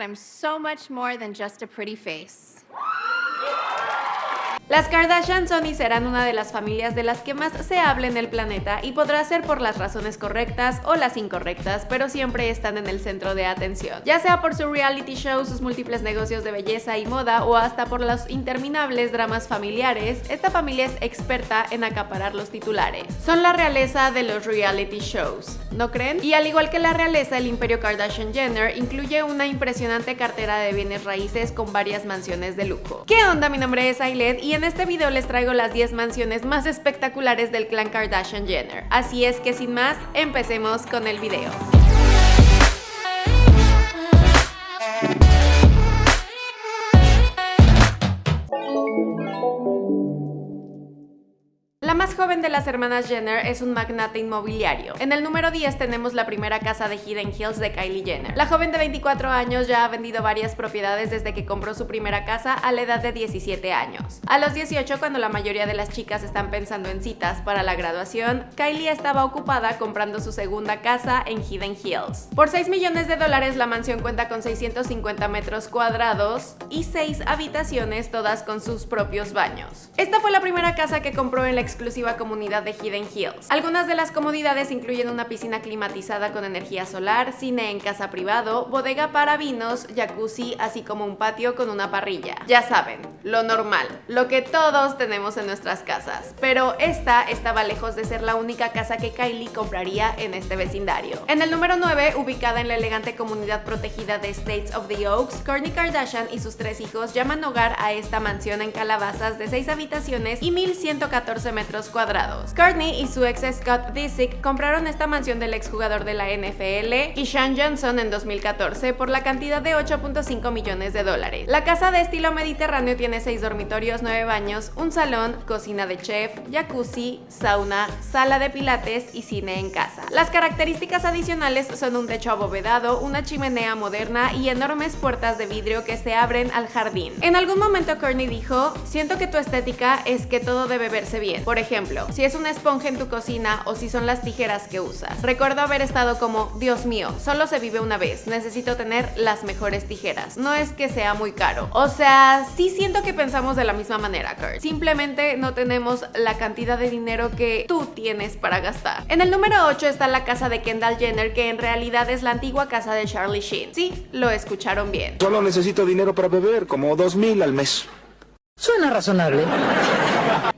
I'm so much more than just a pretty face. Las Kardashian son y serán una de las familias de las que más se habla en el planeta y podrá ser por las razones correctas o las incorrectas, pero siempre están en el centro de atención. Ya sea por su reality show, sus múltiples negocios de belleza y moda o hasta por los interminables dramas familiares, esta familia es experta en acaparar los titulares. Son la realeza de los reality shows, ¿no creen? Y al igual que la realeza, el imperio Kardashian Jenner incluye una impresionante cartera de bienes raíces con varias mansiones de lujo. ¿Qué onda? Mi nombre es Ailet y en este video les traigo las 10 mansiones más espectaculares del clan Kardashian Jenner. Así es que sin más, empecemos con el video. La más joven de las hermanas Jenner es un magnate inmobiliario. En el número 10 tenemos la primera casa de Hidden Hills de Kylie Jenner. La joven de 24 años ya ha vendido varias propiedades desde que compró su primera casa a la edad de 17 años. A los 18, cuando la mayoría de las chicas están pensando en citas para la graduación, Kylie estaba ocupada comprando su segunda casa en Hidden Hills. Por 6 millones de dólares la mansión cuenta con 650 metros cuadrados y 6 habitaciones, todas con sus propios baños. Esta fue la primera casa que compró en la exclusiva comunidad de Hidden Hills. Algunas de las comodidades incluyen una piscina climatizada con energía solar, cine en casa privado, bodega para vinos, jacuzzi, así como un patio con una parrilla. Ya saben, lo normal, lo que todos tenemos en nuestras casas. Pero esta estaba lejos de ser la única casa que Kylie compraría en este vecindario. En el número 9, ubicada en la elegante comunidad protegida de States of the Oaks, Kourtney Kardashian y sus tres hijos llaman hogar a esta mansión en calabazas de 6 habitaciones y 1114 metros cuadrados. Courtney y su ex Scott Disick compraron esta mansión del exjugador de la NFL y Sean Johnson en 2014 por la cantidad de 8.5 millones de dólares. La casa de estilo mediterráneo tiene 6 dormitorios, 9 baños, un salón, cocina de chef, jacuzzi, sauna, sala de pilates y cine en casa. Las características adicionales son un techo abovedado, una chimenea moderna y enormes puertas de vidrio que se abren al jardín. En algún momento Courtney dijo, siento que tu estética es que todo debe verse bien. Ejemplo, si es una esponja en tu cocina o si son las tijeras que usas. Recuerdo haber estado como, Dios mío, solo se vive una vez, necesito tener las mejores tijeras. No es que sea muy caro. O sea, sí siento que pensamos de la misma manera, Kurt. Simplemente no tenemos la cantidad de dinero que tú tienes para gastar. En el número 8 está la casa de Kendall Jenner, que en realidad es la antigua casa de Charlie Sheen. Sí, lo escucharon bien. Solo necesito dinero para beber, como dos mil al mes. Suena razonable.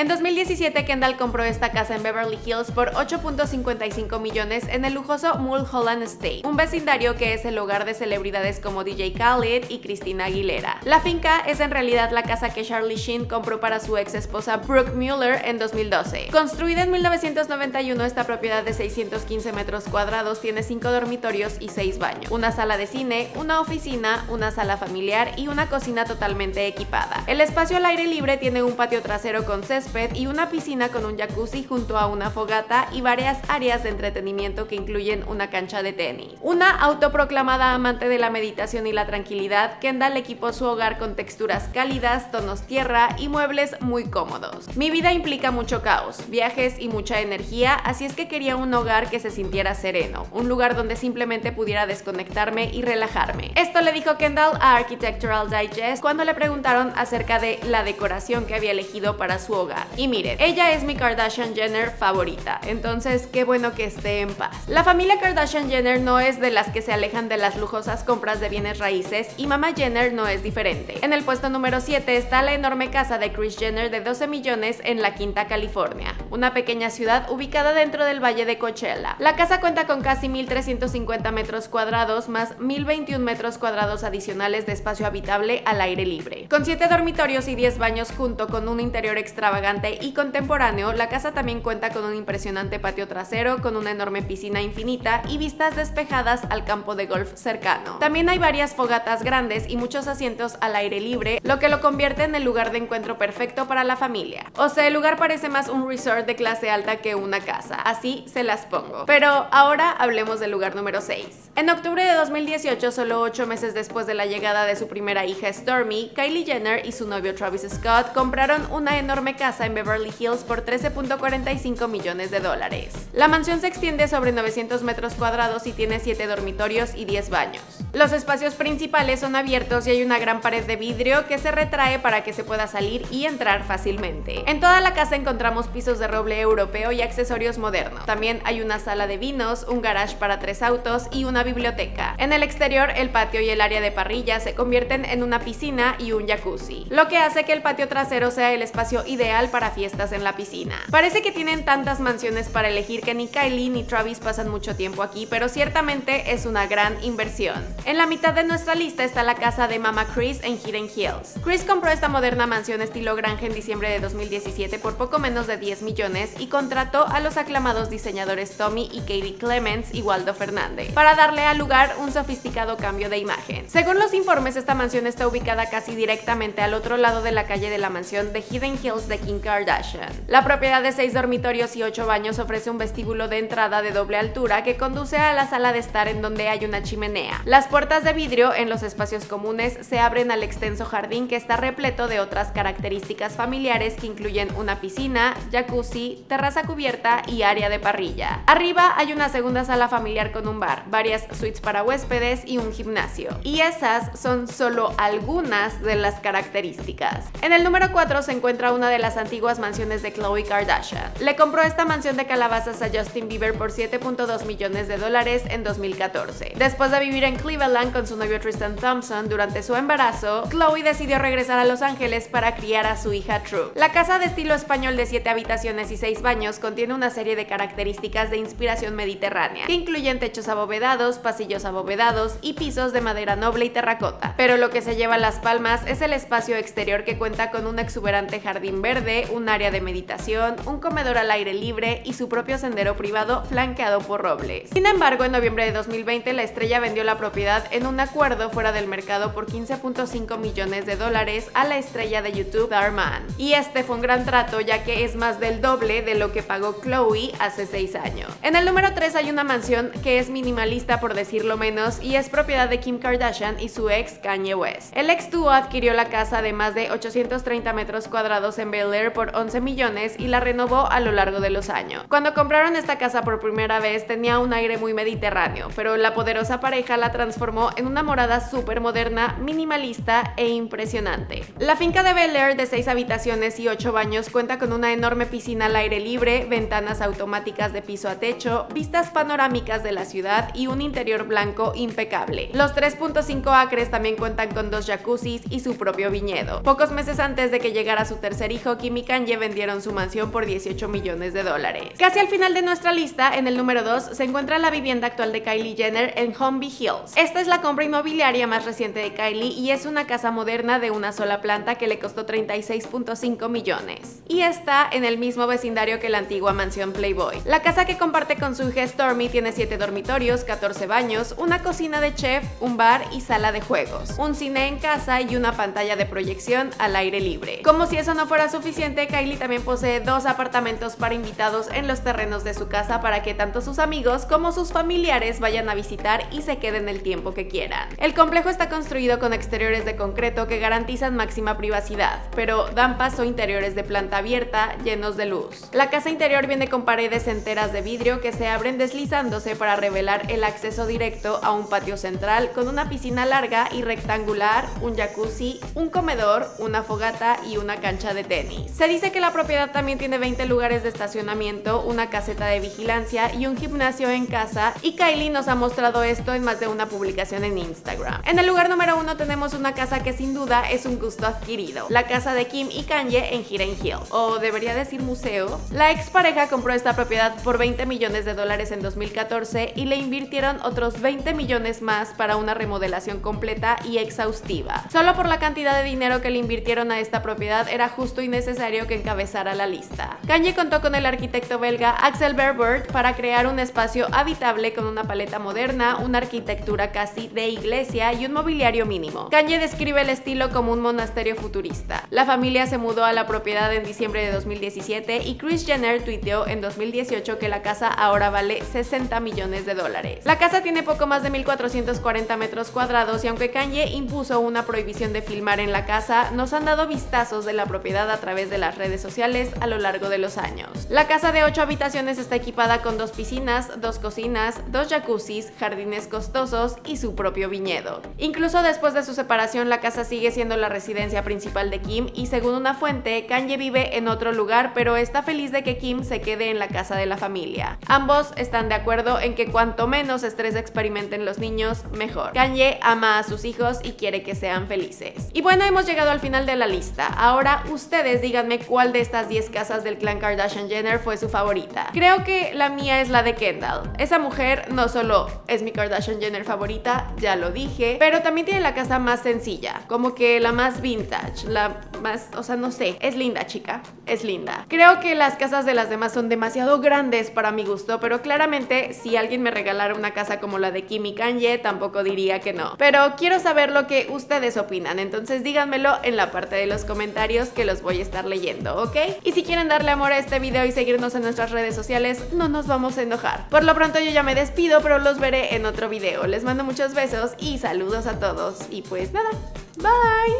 En 2017, Kendall compró esta casa en Beverly Hills por 8.55 millones en el lujoso Mulholland Estate, un vecindario que es el hogar de celebridades como DJ Khaled y Christina Aguilera. La finca es en realidad la casa que Charlie Sheen compró para su ex esposa Brooke Mueller en 2012. Construida en 1991, esta propiedad de 615 metros cuadrados tiene 5 dormitorios y 6 baños, una sala de cine, una oficina, una sala familiar y una cocina totalmente equipada. El espacio al aire libre tiene un patio trasero con césped y una piscina con un jacuzzi junto a una fogata y varias áreas de entretenimiento que incluyen una cancha de tenis. Una autoproclamada amante de la meditación y la tranquilidad, Kendall equipó su hogar con texturas cálidas, tonos tierra y muebles muy cómodos. Mi vida implica mucho caos, viajes y mucha energía, así es que quería un hogar que se sintiera sereno, un lugar donde simplemente pudiera desconectarme y relajarme. Esto le dijo Kendall a Architectural Digest cuando le preguntaron acerca de la decoración que había elegido para su hogar. Y miren, ella es mi Kardashian Jenner favorita, entonces qué bueno que esté en paz. La familia Kardashian Jenner no es de las que se alejan de las lujosas compras de bienes raíces y mamá Jenner no es diferente. En el puesto número 7 está la enorme casa de Kris Jenner de 12 millones en La Quinta, California, una pequeña ciudad ubicada dentro del Valle de Coachella. La casa cuenta con casi 1.350 metros cuadrados más 1.021 metros cuadrados adicionales de espacio habitable al aire libre. Con 7 dormitorios y 10 baños junto con un interior extravagante y contemporáneo, la casa también cuenta con un impresionante patio trasero, con una enorme piscina infinita y vistas despejadas al campo de golf cercano. También hay varias fogatas grandes y muchos asientos al aire libre, lo que lo convierte en el lugar de encuentro perfecto para la familia. O sea, el lugar parece más un resort de clase alta que una casa, así se las pongo. Pero ahora hablemos del lugar número 6. En octubre de 2018, solo 8 meses después de la llegada de su primera hija Stormy, Kylie Jenner y su novio Travis Scott compraron una enorme casa casa en Beverly Hills por 13.45 millones de dólares. La mansión se extiende sobre 900 metros cuadrados y tiene 7 dormitorios y 10 baños. Los espacios principales son abiertos y hay una gran pared de vidrio que se retrae para que se pueda salir y entrar fácilmente. En toda la casa encontramos pisos de roble europeo y accesorios modernos. También hay una sala de vinos, un garage para tres autos y una biblioteca. En el exterior, el patio y el área de parrilla se convierten en una piscina y un jacuzzi, lo que hace que el patio trasero sea el espacio para fiestas en la piscina. Parece que tienen tantas mansiones para elegir que ni Kylie ni Travis pasan mucho tiempo aquí, pero ciertamente es una gran inversión. En la mitad de nuestra lista está la casa de Mama Chris en Hidden Hills. Chris compró esta moderna mansión estilo granja en diciembre de 2017 por poco menos de 10 millones y contrató a los aclamados diseñadores Tommy y Katie Clements y Waldo Fernández para darle al lugar un sofisticado cambio de imagen. Según los informes, esta mansión está ubicada casi directamente al otro lado de la calle de la mansión de Hidden Hills de Kardashian. La propiedad de 6 dormitorios y 8 baños ofrece un vestíbulo de entrada de doble altura que conduce a la sala de estar en donde hay una chimenea. Las puertas de vidrio en los espacios comunes se abren al extenso jardín que está repleto de otras características familiares que incluyen una piscina, jacuzzi, terraza cubierta y área de parrilla. Arriba hay una segunda sala familiar con un bar, varias suites para huéspedes y un gimnasio. Y esas son solo algunas de las características. En el número 4 se encuentra una de las antiguas mansiones de Khloe Kardashian. Le compró esta mansión de calabazas a Justin Bieber por 7.2 millones de dólares en 2014. Después de vivir en Cleveland con su novio Tristan Thompson durante su embarazo, Chloe decidió regresar a Los Ángeles para criar a su hija True. La casa de estilo español de 7 habitaciones y 6 baños contiene una serie de características de inspiración mediterránea, que incluyen techos abovedados, pasillos abovedados y pisos de madera noble y terracota. Pero lo que se lleva las palmas es el espacio exterior que cuenta con un exuberante jardín verde, un área de meditación, un comedor al aire libre y su propio sendero privado flanqueado por robles. Sin embargo, en noviembre de 2020 la estrella vendió la propiedad en un acuerdo fuera del mercado por 15.5 millones de dólares a la estrella de YouTube Darman. Y este fue un gran trato ya que es más del doble de lo que pagó Chloe hace 6 años. En el número 3 hay una mansión que es minimalista por decirlo menos y es propiedad de Kim Kardashian y su ex Kanye West. El ex dúo adquirió la casa de más de 830 metros cuadrados en Bel por 11 millones y la renovó a lo largo de los años. Cuando compraron esta casa por primera vez tenía un aire muy mediterráneo, pero la poderosa pareja la transformó en una morada súper moderna, minimalista e impresionante. La finca de Bel Air de 6 habitaciones y 8 baños cuenta con una enorme piscina al aire libre, ventanas automáticas de piso a techo, vistas panorámicas de la ciudad y un interior blanco impecable. Los 3.5 acres también cuentan con dos jacuzzis y su propio viñedo. Pocos meses antes de que llegara su tercer hijo, Kim y vendieron su mansión por 18 millones de dólares. Casi al final de nuestra lista, en el número 2, se encuentra la vivienda actual de Kylie Jenner en Humvee Hills. Esta es la compra inmobiliaria más reciente de Kylie y es una casa moderna de una sola planta que le costó 36.5 millones. Y está en el mismo vecindario que la antigua mansión Playboy. La casa que comparte con su hija Stormy tiene 7 dormitorios, 14 baños, una cocina de chef, un bar y sala de juegos, un cine en casa y una pantalla de proyección al aire libre. Como si eso no fuera suficiente, Kylie también posee dos apartamentos para invitados en los terrenos de su casa para que tanto sus amigos como sus familiares vayan a visitar y se queden el tiempo que quieran. El complejo está construido con exteriores de concreto que garantizan máxima privacidad, pero dan paso a interiores de planta abierta llenos de luz. La casa interior viene con paredes enteras de vidrio que se abren deslizándose para revelar el acceso directo a un patio central con una piscina larga y rectangular, un jacuzzi, un comedor, una fogata y una cancha de tenis. Se dice que la propiedad también tiene 20 lugares de estacionamiento, una caseta de vigilancia y un gimnasio en casa y Kylie nos ha mostrado esto en más de una publicación en Instagram. En el lugar número uno tenemos una casa que sin duda es un gusto adquirido, la casa de Kim y Kanye en Hidden Hills, o debería decir museo. La expareja compró esta propiedad por 20 millones de dólares en 2014 y le invirtieron otros 20 millones más para una remodelación completa y exhaustiva. Solo por la cantidad de dinero que le invirtieron a esta propiedad era justo y necesario que encabezara la lista. Kanye contó con el arquitecto belga Axel Berbert para crear un espacio habitable con una paleta moderna, una arquitectura casi de iglesia y un mobiliario mínimo. Kanye describe el estilo como un monasterio futurista. La familia se mudó a la propiedad en diciembre de 2017 y Kris Jenner tuiteó en 2018 que la casa ahora vale 60 millones de dólares. La casa tiene poco más de 1440 metros cuadrados y aunque Kanye impuso una prohibición de filmar en la casa, nos han dado vistazos de la propiedad a través de las redes sociales a lo largo de los años. La casa de 8 habitaciones está equipada con dos piscinas, dos cocinas, dos jacuzzis, jardines costosos y su propio viñedo. Incluso después de su separación, la casa sigue siendo la residencia principal de Kim y según una fuente, Kanye vive en otro lugar, pero está feliz de que Kim se quede en la casa de la familia. Ambos están de acuerdo en que cuanto menos estrés experimenten los niños, mejor. Kanye ama a sus hijos y quiere que sean felices. Y bueno, hemos llegado al final de la lista. Ahora ustedes díganme cuál de estas 10 casas del clan Kardashian Jenner fue su favorita. Creo que la mía es la de Kendall. Esa mujer no solo es mi Kardashian Jenner favorita, ya lo dije, pero también tiene la casa más sencilla, como que la más vintage, la más, o sea, no sé, es linda chica, es linda. Creo que las casas de las demás son demasiado grandes para mi gusto, pero claramente si alguien me regalara una casa como la de Kim y Kanye, tampoco diría que no. Pero quiero saber lo que ustedes opinan, entonces díganmelo en la parte de los comentarios que los voy a estar leyendo, ¿ok? Y si quieren darle amor a este video y seguirnos en nuestras redes sociales, no nos vamos a enojar. Por lo pronto yo ya me despido, pero los veré en otro video. Les mando muchos besos y saludos a todos. Y pues nada, bye.